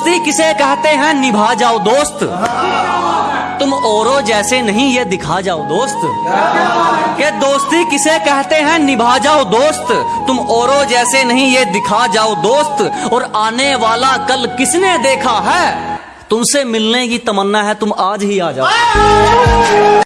दोस्ती किसे कहते हैं? निभा जाओ दोस्त। तुम औरों जैसे नहीं, ये दिखा जाओ दोस्त। के दोस्ती किसे कहते हैं? निभा जाओ दोस्त। तुम औरों जैसे नहीं, ये दिखा जाओ दोस्त। और आने वाला कल किसने देखा है? तुमसे मिलने की तमन्ना है, तुम आज ही आ जाओ।